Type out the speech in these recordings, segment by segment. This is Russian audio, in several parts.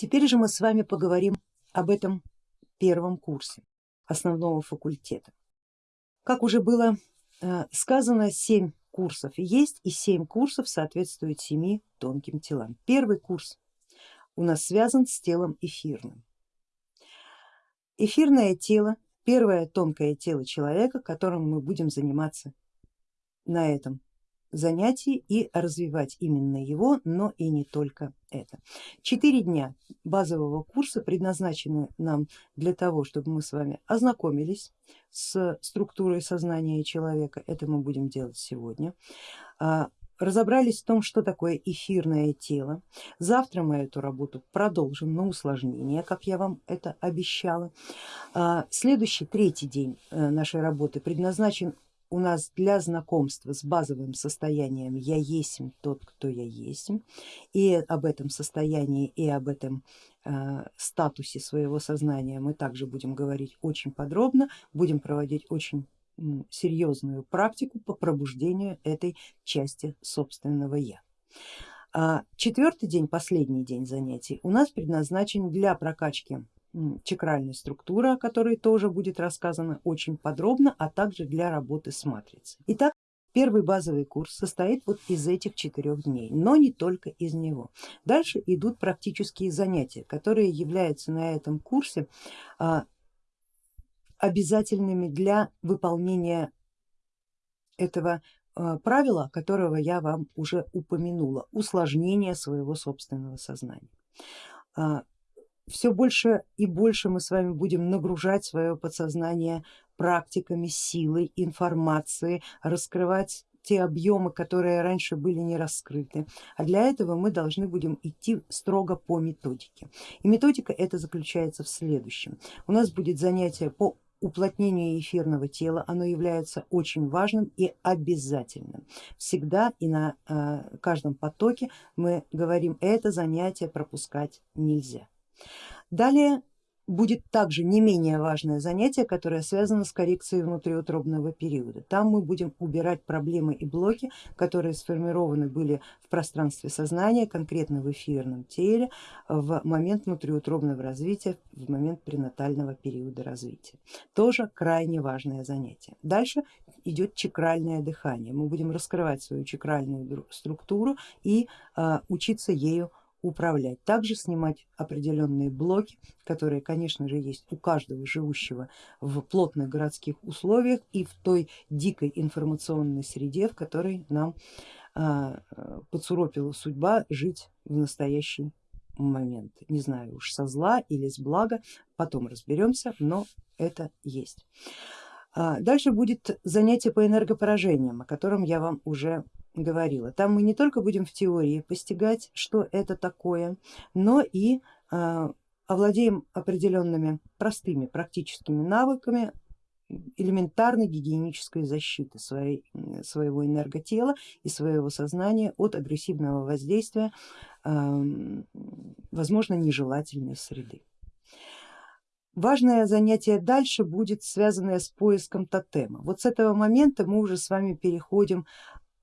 Теперь же мы с вами поговорим об этом первом курсе основного факультета. Как уже было э, сказано, 7 курсов есть и 7 курсов соответствуют 7 тонким телам. Первый курс у нас связан с телом эфирным. Эфирное тело, первое тонкое тело человека, которым мы будем заниматься на этом занятий и развивать именно его, но и не только это. Четыре дня базового курса предназначены нам для того, чтобы мы с вами ознакомились с структурой сознания человека, это мы будем делать сегодня, а, разобрались в том, что такое эфирное тело. Завтра мы эту работу продолжим на усложнение, как я вам это обещала. А, следующий, третий день э, нашей работы предназначен у нас для знакомства с базовым состоянием я есть тот, кто я есть, и об этом состоянии и об этом э, статусе своего сознания мы также будем говорить очень подробно, будем проводить очень серьезную практику по пробуждению этой части собственного я. А четвертый день, последний день занятий у нас предназначен для прокачки чакральной структуры, о которой тоже будет рассказано очень подробно, а также для работы с матрицей. Итак, первый базовый курс состоит вот из этих четырех дней, но не только из него. Дальше идут практические занятия, которые являются на этом курсе а, обязательными для выполнения этого а, правила, которого я вам уже упомянула, усложнение своего собственного сознания. Все больше и больше мы с вами будем нагружать свое подсознание практиками, силой, информацией, раскрывать те объемы, которые раньше были не раскрыты. А для этого мы должны будем идти строго по методике. И методика это заключается в следующем. У нас будет занятие по уплотнению эфирного тела, оно является очень важным и обязательным. Всегда и на э, каждом потоке мы говорим, это занятие пропускать нельзя. Далее будет также не менее важное занятие, которое связано с коррекцией внутриутробного периода. Там мы будем убирать проблемы и блоки, которые сформированы были в пространстве сознания, конкретно в эфирном теле, в момент внутриутробного развития, в момент пренатального периода развития. Тоже крайне важное занятие. Дальше идет чакральное дыхание. Мы будем раскрывать свою чакральную структуру и э, учиться ею управлять, также снимать определенные блоки, которые конечно же есть у каждого живущего в плотных городских условиях и в той дикой информационной среде, в которой нам а, подсуропила судьба жить в настоящий момент. Не знаю уж со зла или с блага, потом разберемся, но это есть. А, дальше будет занятие по энергопоражениям, о котором я вам уже говорила. Там мы не только будем в теории постигать, что это такое, но и а, овладеем определенными простыми практическими навыками элементарной гигиенической защиты своей, своего энерготела и своего сознания от агрессивного воздействия, возможно, нежелательной среды. Важное занятие дальше будет связанное с поиском тотема. Вот с этого момента мы уже с вами переходим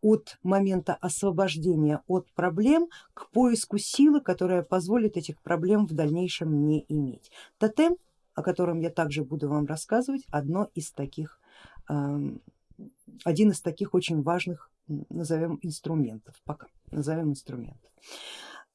от момента освобождения от проблем к поиску силы, которая позволит этих проблем в дальнейшем не иметь. Тотем, о котором я также буду вам рассказывать, одно из таких, эм, один из таких очень важных, назовем инструментов, пока назовем инструментов.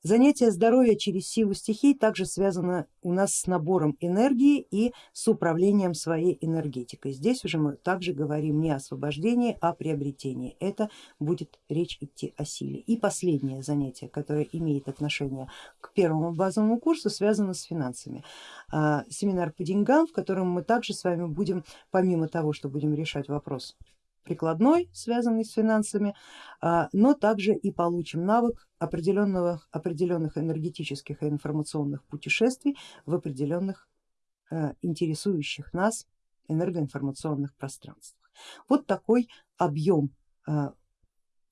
Занятие здоровья через силу стихий также связано у нас с набором энергии и с управлением своей энергетикой. Здесь уже мы также говорим не о освобождении, а о приобретении. Это будет речь идти о силе. И последнее занятие, которое имеет отношение к первому базовому курсу, связано с финансами. А, семинар по деньгам, в котором мы также с вами будем, помимо того, что будем решать вопрос прикладной, связанный с финансами, а, но также и получим навык определенного, определенных энергетических и информационных путешествий в определенных а, интересующих нас энергоинформационных пространствах. Вот такой объем а,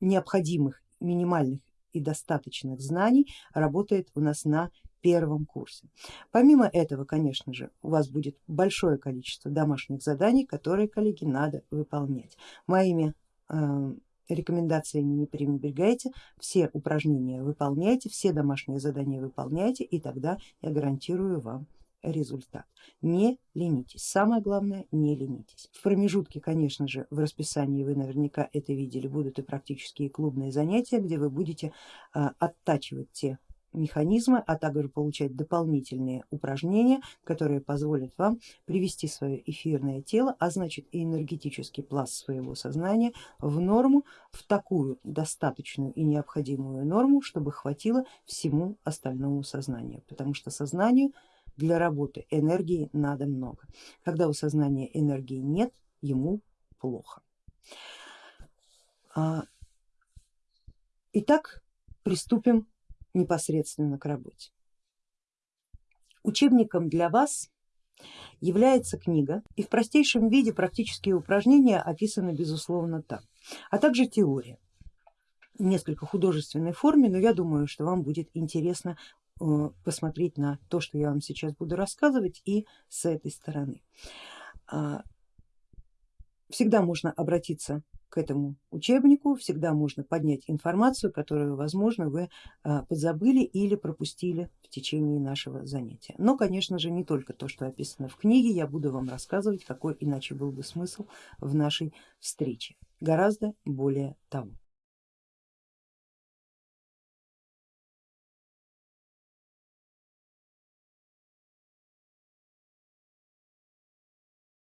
необходимых минимальных и достаточных знаний работает у нас на первом курсе. Помимо этого, конечно же, у вас будет большое количество домашних заданий, которые, коллеги, надо выполнять. Моими э, рекомендациями не пренебрегайте, все упражнения выполняйте, все домашние задания выполняйте и тогда я гарантирую вам результат. Не ленитесь, самое главное не ленитесь. В промежутке, конечно же, в расписании вы наверняка это видели, будут и практические клубные занятия, где вы будете а, оттачивать те механизмы, а также получать дополнительные упражнения, которые позволят вам привести свое эфирное тело, а значит и энергетический пласт своего сознания в норму, в такую достаточную и необходимую норму, чтобы хватило всему остальному сознанию, потому что сознанию для работы энергии надо много. Когда у сознания энергии нет, ему плохо. А, итак, приступим непосредственно к работе. Учебником для вас является книга и в простейшем виде практические упражнения описаны безусловно там, а также теория в несколько художественной форме, но я думаю, что вам будет интересно э, посмотреть на то, что я вам сейчас буду рассказывать и с этой стороны. А, всегда можно обратиться к этому учебнику, всегда можно поднять информацию, которую, возможно, вы а, подзабыли или пропустили в течение нашего занятия. Но, конечно же, не только то, что описано в книге, я буду вам рассказывать, какой иначе был бы смысл в нашей встрече. Гораздо более того.